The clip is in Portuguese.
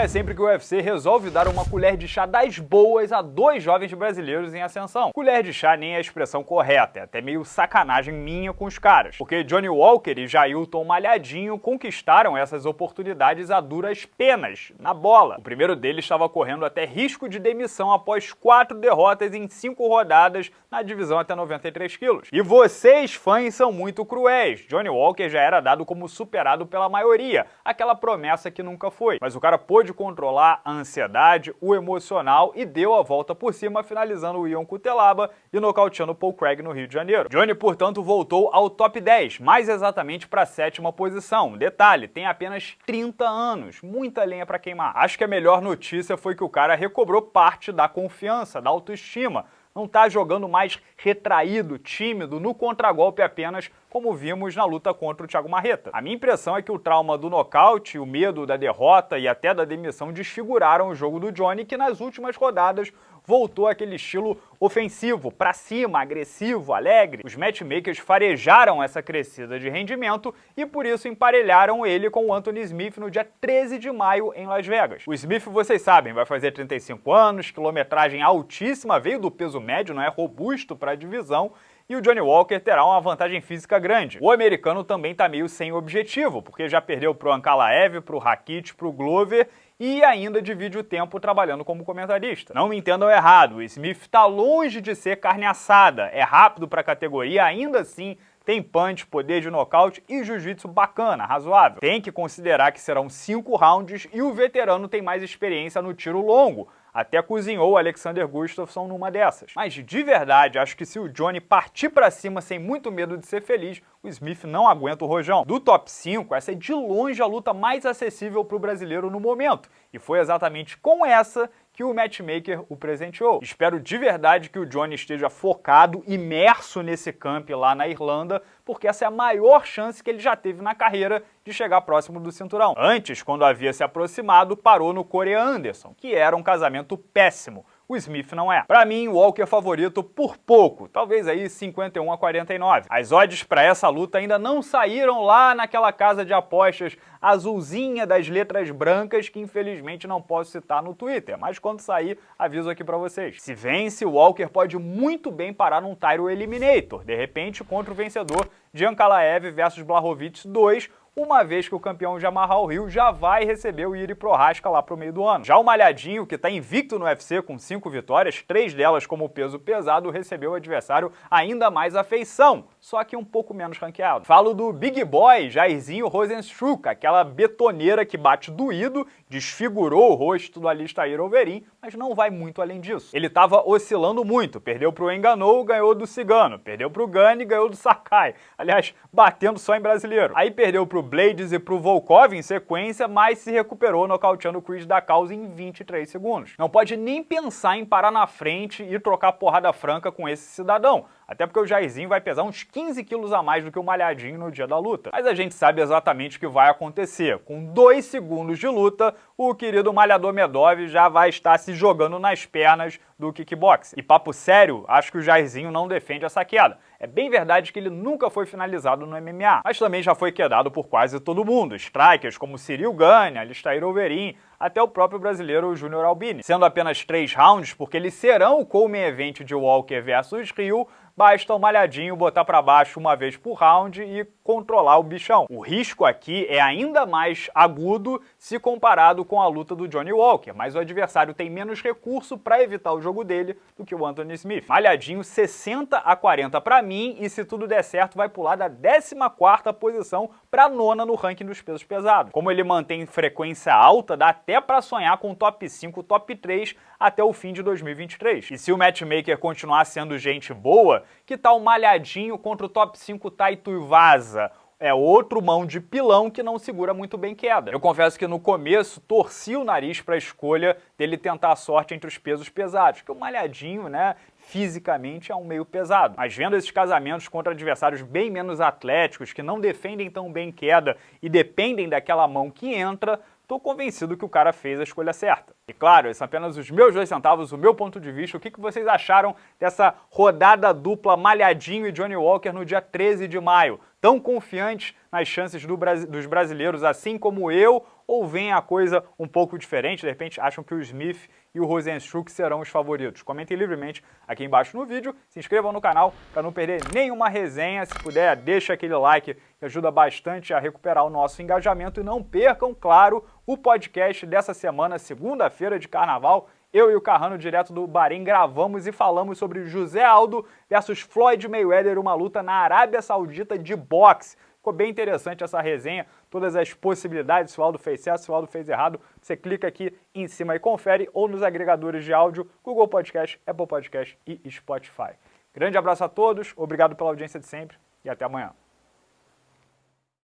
é sempre que o UFC resolve dar uma colher de chá das boas a dois jovens brasileiros em ascensão. Colher de chá nem é a expressão correta, é até meio sacanagem minha com os caras, porque Johnny Walker e Jailton Malhadinho conquistaram essas oportunidades a duras penas, na bola. O primeiro deles estava correndo até risco de demissão após quatro derrotas em cinco rodadas na divisão até 93 quilos. E vocês, fãs, são muito cruéis. Johnny Walker já era dado como superado pela maioria, aquela promessa que nunca foi. Mas o cara pôde controlar a ansiedade, o emocional e deu a volta por cima, finalizando o Ion Cutelaba e nocauteando Paul Craig no Rio de Janeiro. Johnny, portanto, voltou ao top 10, mais exatamente para a sétima posição. Detalhe, tem apenas 30 anos, muita lenha para queimar. Acho que a melhor notícia foi que o cara recobrou parte da confiança, da autoestima, não está jogando mais retraído, tímido, no contragolpe apenas, como vimos na luta contra o Thiago Marreta. A minha impressão é que o trauma do nocaute, o medo da derrota e até da demissão desfiguraram o jogo do Johnny, que nas últimas rodadas voltou aquele estilo ofensivo, para cima, agressivo, alegre. Os matchmakers farejaram essa crescida de rendimento e por isso emparelharam ele com o Anthony Smith no dia 13 de maio em Las Vegas. O Smith, vocês sabem, vai fazer 35 anos, quilometragem altíssima, veio do peso médio, não é robusto para a divisão, e o Johnny Walker terá uma vantagem física grande. O americano também está meio sem objetivo, porque já perdeu para o Ankalaev, para o Rakit, para o Glover e ainda divide o tempo trabalhando como comentarista. Não me entendam errado, o Smith está longe de ser carne assada, é rápido para a categoria, ainda assim tem punch, poder de nocaute e jiu-jitsu bacana, razoável. Tem que considerar que serão cinco rounds e o veterano tem mais experiência no tiro longo, até cozinhou o Alexander Gustafsson numa dessas. Mas de verdade, acho que se o Johnny partir para cima sem muito medo de ser feliz, o Smith não aguenta o rojão. Do top 5, essa é de longe a luta mais acessível para o brasileiro no momento. E foi exatamente com essa que o matchmaker o presenteou. Espero de verdade que o Johnny esteja focado, imerso nesse camp lá na Irlanda, porque essa é a maior chance que ele já teve na carreira de chegar próximo do cinturão. Antes, quando havia se aproximado, parou no Corey Anderson, que era um casamento péssimo o Smith não é. Para mim, o Walker é favorito por pouco, talvez aí 51 a 49. As odds para essa luta ainda não saíram lá naquela casa de apostas azulzinha das letras brancas que infelizmente não posso citar no Twitter, mas quando sair, aviso aqui para vocês. Se vence, o Walker pode muito bem parar num Tyro Eliminator, de repente contra o vencedor Giancalaev versus Blachowicz 2, uma vez que o campeão o Rio já vai receber o Iri Prohaska lá pro meio do ano. Já o Malhadinho, que está invicto no UFC com cinco vitórias, três delas como peso pesado, recebeu o adversário ainda mais afeição, só que um pouco menos ranqueado. Falo do Big Boy, Jairzinho Rosenstruck, aquela betoneira que bate doído, desfigurou o rosto do Alistair Overeem, mas não vai muito além disso. Ele estava oscilando muito, perdeu pro Enganou, ganhou do Cigano, perdeu pro Gani, ganhou do Sakai. Aliás, batendo só em brasileiro. Aí perdeu pro Blades e pro Volkov em sequência, mas se recuperou nocauteando o Chris da causa em 23 segundos. Não pode nem pensar em parar na frente e trocar porrada franca com esse cidadão. Até porque o Jairzinho vai pesar uns 15 quilos a mais do que o Malhadinho no dia da luta. Mas a gente sabe exatamente o que vai acontecer. Com dois segundos de luta, o querido Malhador Medov já vai estar se jogando nas pernas do kickboxing. E papo sério, acho que o Jairzinho não defende essa queda. É bem verdade que ele nunca foi finalizado no MMA, mas também já foi quedado por quase todo mundo. Strikers como Cyril Gane, Alistair Overeem, até o próprio brasileiro Júnior Albini. Sendo apenas três rounds, porque eles serão o co-main event de Walker versus Rio, basta o malhadinho botar para baixo uma vez por round e controlar o bichão. O risco aqui é ainda mais agudo se comparado com a luta do Johnny Walker, mas o adversário tem menos recurso para evitar o jogo dele do que o Anthony Smith. Malhadinho 60 a 40 para mim e se tudo der certo vai pular da 14ª posição para nona no ranking dos pesos pesados. Como ele mantém frequência alta, dá até para sonhar com top 5, top 3 até o fim de 2023. E se o matchmaker continuar sendo gente boa, que tal malhadinho contra o top 5 Taito Vaza? É outro mão de pilão que não segura muito bem queda. Eu confesso que no começo torci o nariz para a escolha dele tentar a sorte entre os pesos pesados, que o malhadinho, né, fisicamente é um meio pesado. Mas vendo esses casamentos contra adversários bem menos atléticos, que não defendem tão bem queda e dependem daquela mão que entra, Estou convencido que o cara fez a escolha certa. E claro, esses são apenas os meus dois centavos, o meu ponto de vista. O que, que vocês acharam dessa rodada dupla Malhadinho e Johnny Walker no dia 13 de maio? tão confiantes nas chances do, dos brasileiros, assim como eu, ou vem a coisa um pouco diferente? De repente acham que o Smith e o Rosenstruck serão os favoritos? Comentem livremente aqui embaixo no vídeo, se inscrevam no canal para não perder nenhuma resenha. Se puder, deixa aquele like que ajuda bastante a recuperar o nosso engajamento. E não percam, claro, o podcast dessa semana, segunda-feira de carnaval. Eu e o Carrano, direto do Bahrein, gravamos e falamos sobre José Aldo versus Floyd Mayweather, uma luta na Arábia Saudita de boxe. Ficou bem interessante essa resenha, todas as possibilidades, se o Aldo fez certo, se o Aldo fez errado, você clica aqui em cima e confere, ou nos agregadores de áudio, Google Podcast, Apple Podcast e Spotify. Grande abraço a todos, obrigado pela audiência de sempre e até amanhã.